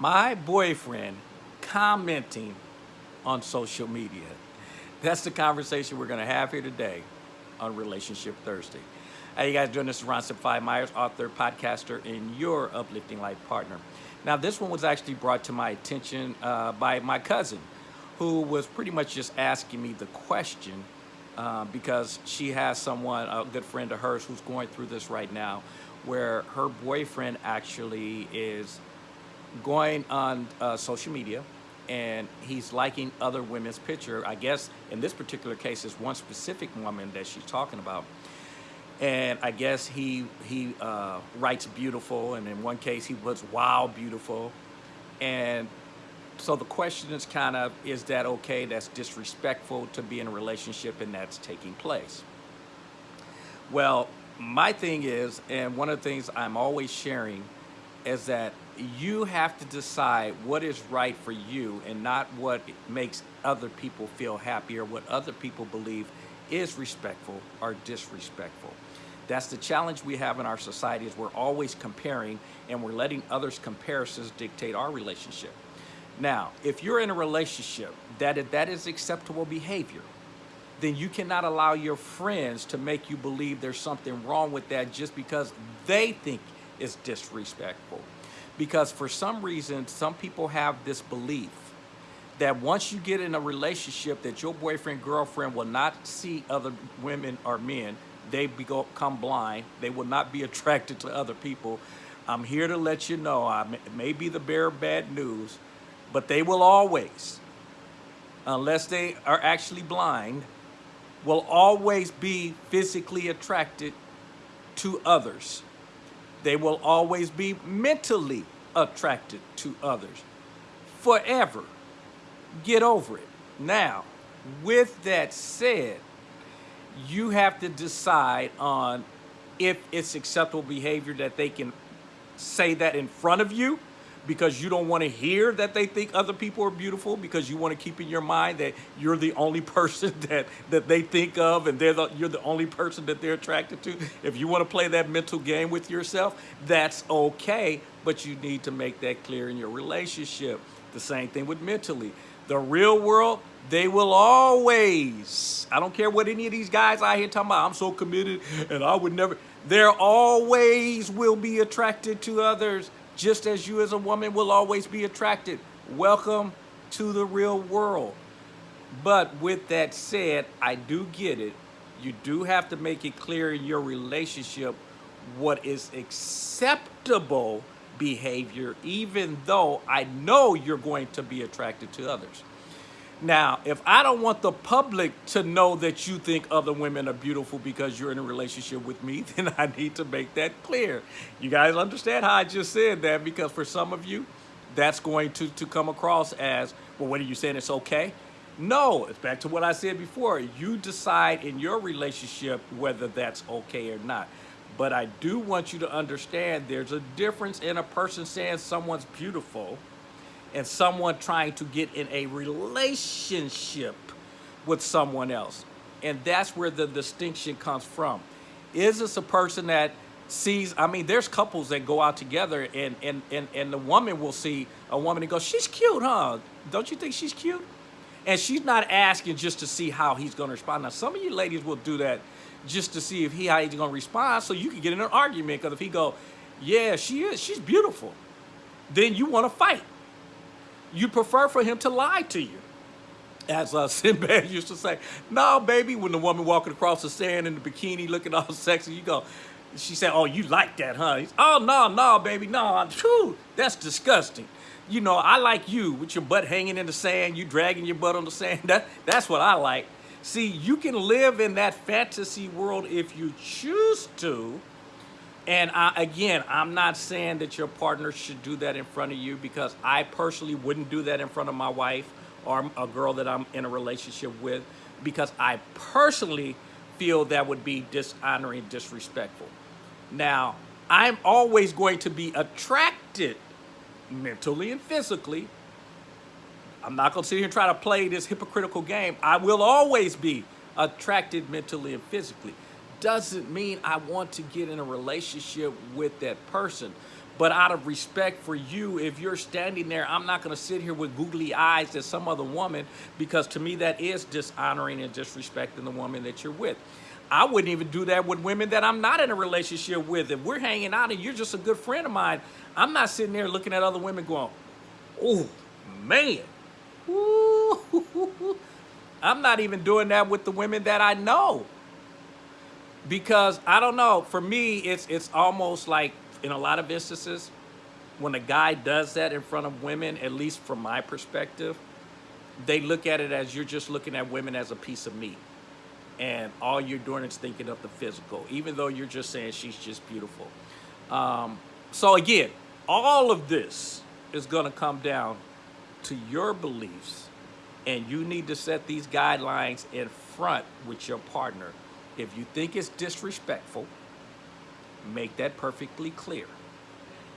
my boyfriend commenting on social media. That's the conversation we're going to have here today on Relationship Thursday. How you guys doing? This is Ron Simplified Myers, author, podcaster, and your uplifting life partner. Now, this one was actually brought to my attention uh, by my cousin, who was pretty much just asking me the question uh, because she has someone, a good friend of hers, who's going through this right now, where her boyfriend actually is going on uh, social media and he's liking other women's picture. I guess in this particular case, it's one specific woman that she's talking about. And I guess he he uh, writes beautiful, and in one case he was wow beautiful, and so the question is kind of, is that okay? That's disrespectful to be in a relationship and that's taking place. Well, my thing is, and one of the things I'm always sharing is that you have to decide what is right for you and not what makes other people feel happy or what other people believe is respectful or disrespectful. That's the challenge we have in our society is we're always comparing and we're letting others' comparisons dictate our relationship. Now, if you're in a relationship that that is acceptable behavior, then you cannot allow your friends to make you believe there's something wrong with that just because they think it's disrespectful. Because for some reason, some people have this belief that once you get in a relationship that your boyfriend, girlfriend will not see other women or men, they become blind, they will not be attracted to other people. I'm here to let you know, I may be the bearer of bad news, but they will always, unless they are actually blind, will always be physically attracted to others. They will always be mentally attracted to others forever. Get over it. Now, with that said, you have to decide on if it's acceptable behavior that they can say that in front of you because you don't want to hear that they think other people are beautiful because you want to keep in your mind that you're the only person that that they think of and they're the, you're the only person that they're attracted to. If you want to play that mental game with yourself that's okay but you need to make that clear in your relationship. The same thing with mentally. The real world they will always i don't care what any of these guys out here talking about i'm so committed and i would never there always will be attracted to others just as you as a woman will always be attracted. Welcome to the real world. But with that said, I do get it. You do have to make it clear in your relationship what is acceptable behavior, even though I know you're going to be attracted to others. Now, if I don't want the public to know that you think other women are beautiful because you're in a relationship with me, then I need to make that clear. You guys understand how I just said that because for some of you, that's going to, to come across as, well, what are you saying? It's okay? No, it's back to what I said before. You decide in your relationship whether that's okay or not. But I do want you to understand there's a difference in a person saying someone's beautiful and someone trying to get in a relationship with someone else. And that's where the distinction comes from. Is this a person that sees, I mean, there's couples that go out together and, and, and, and the woman will see a woman and go, she's cute, huh? Don't you think she's cute? And she's not asking just to see how he's going to respond. Now, some of you ladies will do that just to see if he how he's going to respond so you can get in an argument because if he go, yeah, she is, she's beautiful, then you want to fight you prefer for him to lie to you. As uh, Sinbad used to say, no, baby, when the woman walking across the sand in the bikini looking all sexy, you go, she said, oh, you like that, huh? He's, oh, no, no, baby, no, that's disgusting. You know, I like you with your butt hanging in the sand, you dragging your butt on the sand. That, that's what I like. See, you can live in that fantasy world if you choose to, and I, again, I'm not saying that your partner should do that in front of you because I personally wouldn't do that in front of my wife or a girl that I'm in a relationship with because I personally feel that would be dishonoring, and disrespectful. Now, I'm always going to be attracted mentally and physically. I'm not going to sit here and try to play this hypocritical game. I will always be attracted mentally and physically doesn't mean I want to get in a relationship with that person. But out of respect for you, if you're standing there, I'm not going to sit here with googly eyes at some other woman because to me that is dishonoring and disrespecting the woman that you're with. I wouldn't even do that with women that I'm not in a relationship with. If we're hanging out and you're just a good friend of mine, I'm not sitting there looking at other women going, oh, man. Ooh. I'm not even doing that with the women that I know. Because I don't know, for me, it's it's almost like in a lot of instances, when a guy does that in front of women, at least from my perspective, they look at it as you're just looking at women as a piece of meat. And all you're doing is thinking of the physical, even though you're just saying she's just beautiful. Um, so again, all of this is going to come down to your beliefs and you need to set these guidelines in front with your partner. If you think it's disrespectful, make that perfectly clear.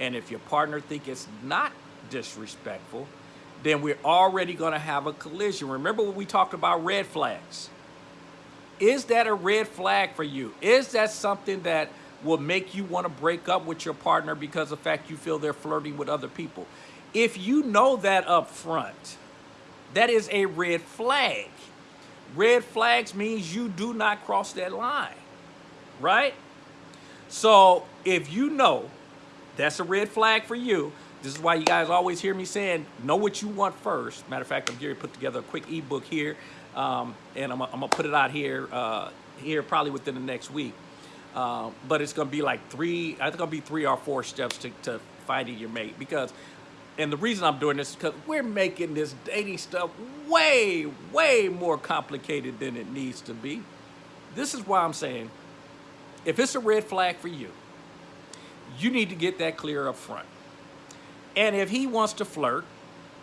And if your partner think it's not disrespectful, then we're already going to have a collision. Remember when we talked about red flags? Is that a red flag for you? Is that something that will make you want to break up with your partner because of the fact you feel they're flirting with other people? If you know that up front, that is a red flag. Red flags means you do not cross that line, right? So if you know that's a red flag for you, this is why you guys always hear me saying, know what you want first. Matter of fact, I'm to put together a quick ebook here, um, and I'm, I'm to put it out here, uh, here probably within the next week. Uh, but it's to be like three, I think it'll be three or four steps to, to finding your mate because and the reason I'm doing this is because we're making this dating stuff way, way more complicated than it needs to be. This is why I'm saying, if it's a red flag for you, you need to get that clear up front. And if he wants to flirt,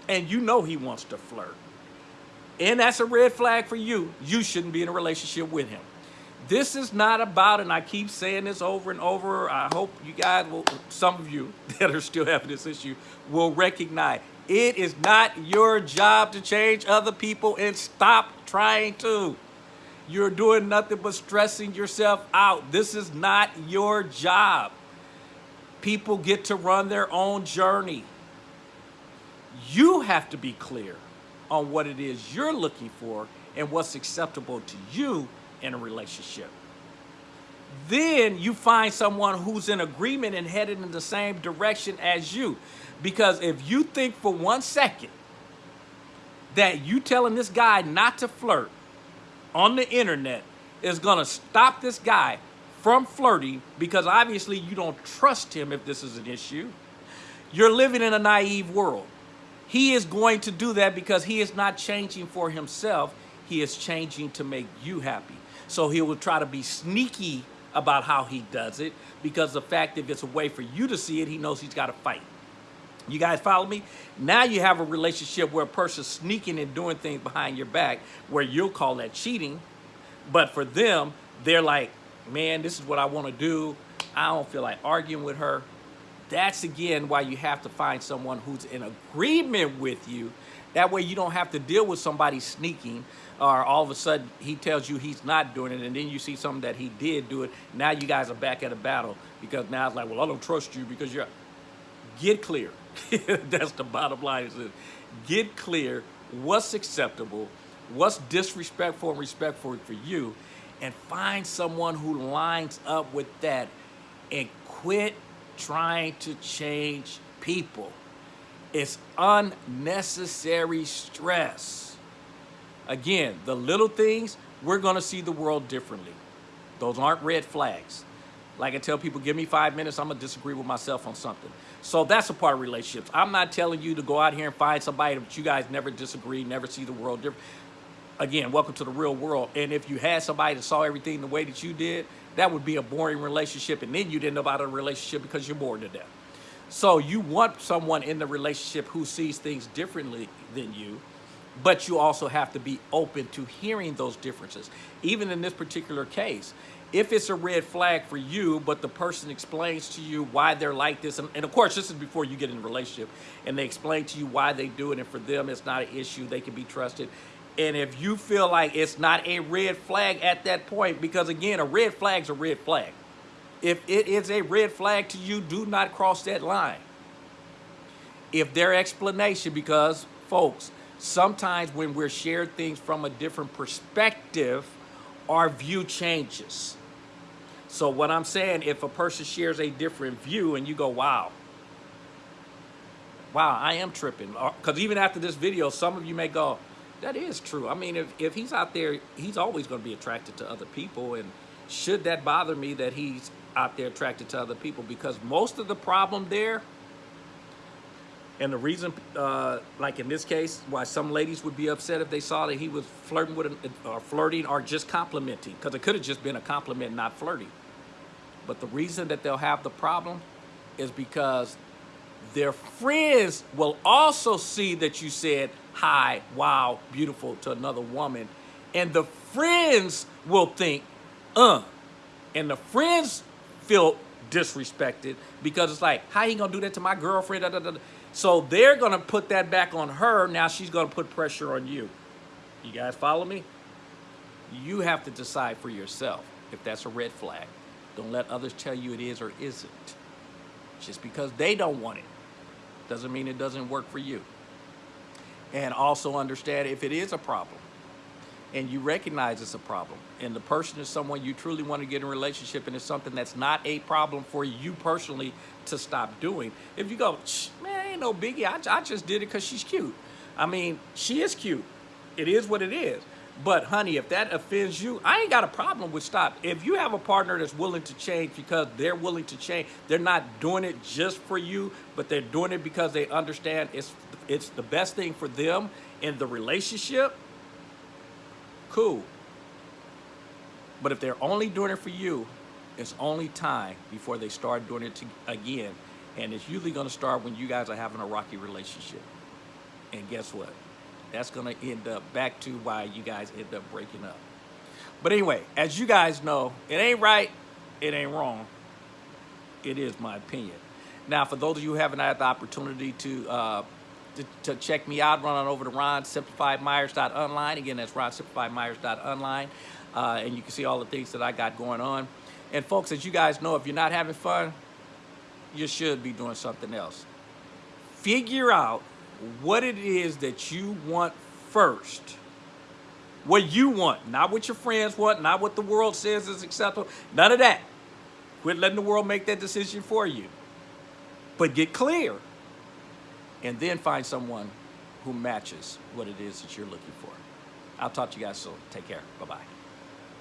and you know he wants to flirt, and that's a red flag for you, you shouldn't be in a relationship with him. This is not about, and I keep saying this over and over, I hope you guys will, some of you that are still having this issue, will recognize it is not your job to change other people and stop trying to. You're doing nothing but stressing yourself out. This is not your job. People get to run their own journey. You have to be clear on what it is you're looking for and what's acceptable to you in a relationship. Then you find someone who's in agreement and headed in the same direction as you. Because if you think for one second that you telling this guy not to flirt on the internet is going to stop this guy from flirting because obviously you don't trust him if this is an issue, you're living in a naive world. He is going to do that because he is not changing for himself. He is changing to make you happy. So he will try to be sneaky about how he does it because the fact if it's a way for you to see it, he knows he's got to fight. You guys follow me? Now you have a relationship where a person's sneaking and doing things behind your back where you'll call that cheating. But for them, they're like, man, this is what I want to do. I don't feel like arguing with her. That's again why you have to find someone who's in agreement with you. That way you don't have to deal with somebody sneaking or all of a sudden he tells you he's not doing it and then you see something that he did do it. Now you guys are back at a battle because now it's like, well, I don't trust you because you're, get clear. That's the bottom line. Is this. get clear what's acceptable, what's disrespectful and respectful for you, and find someone who lines up with that and quit trying to change people. It's unnecessary stress. Again, the little things, we're going to see the world differently. Those aren't red flags. Like I tell people, give me five minutes, I'm to disagree with myself on something. So that's a part of relationships. I'm not telling you to go out here and find somebody that you guys never disagree, never see the world different. Again, welcome to the real world. And if you had somebody that saw everything the way that you did, that would be a boring relationship. And then you'd end up out of a relationship because you're bored to death. So you want someone in the relationship who sees things differently than you, but you also have to be open to hearing those differences. Even in this particular case, if it's a red flag for you, but the person explains to you why they're like this, and, of course, this is before you get in a relationship, and they explain to you why they do it, and for them, it's not an issue, they can be trusted. And if you feel like it's not a red flag at that point, because again, a red flag's a red flag. If it is a red flag to you, do not cross that line. If their explanation, because folks, sometimes when we're shared things from a different perspective, our view changes. So what I'm saying, if a person shares a different view and you go, wow, wow, I am tripping. Because even after this video, some of you may go, that is true. I mean, if, if he's out there, he's always going to be attracted to other people. And should that bother me that he's out there attracted to other people? Because most of the problem there, and the reason, uh, like in this case, why some ladies would be upset if they saw that he was flirting with, an, or flirting, or just complimenting, because it could have just been a compliment, not flirting. But the reason that they'll have the problem is because their friends will also see that you said hi, wow, beautiful to another woman, and the friends will think, uh, and the friends feel disrespected because it's like, how you gonna do that to my girlfriend? Da, da, da. So they're gonna put that back on her. Now she's gonna put pressure on you. You guys follow me? You have to decide for yourself if that's a red flag. Don't let others tell you it is or isn't. Just because they don't want it doesn't mean it doesn't work for you. And also understand if it is a problem and you recognize it's a problem and the person is someone you truly want to get in a relationship and it's something that's not a problem for you personally to stop doing. If you go, man, ain't no biggie. I, I just did it because she's cute. I mean, she is cute. It is what it is. But honey, if that offends you, I ain't got a problem with stop. If you have a partner that's willing to change because they're willing to change, they're not doing it just for you, but they're doing it because they understand it's it's the best thing for them in the relationship. Cool. But if they're only doing it for you, it's only time before they start doing it to, again. And it's usually going to start when you guys are having a rocky relationship. And guess what? That's going to end up back to why you guys end up breaking up. But anyway, as you guys know, it ain't right, it ain't wrong. It is my opinion. Now, for those of you who haven't had the opportunity to uh, to, to, check me out, run on over to ronsimplifiedmyers.online. Again, that's ronsimplifiedmyers.online. Uh, and you can see all the things that I got going on. And folks, as you guys know, if you're not having fun, you should be doing something else. Figure out what it is that you want first. What you want, not what your friends want, not what the world says is acceptable. None of that. Quit letting the world make that decision for you. But get clear. And then find someone who matches what it is that you're looking for. I'll talk to you guys soon. Take care. Bye-bye.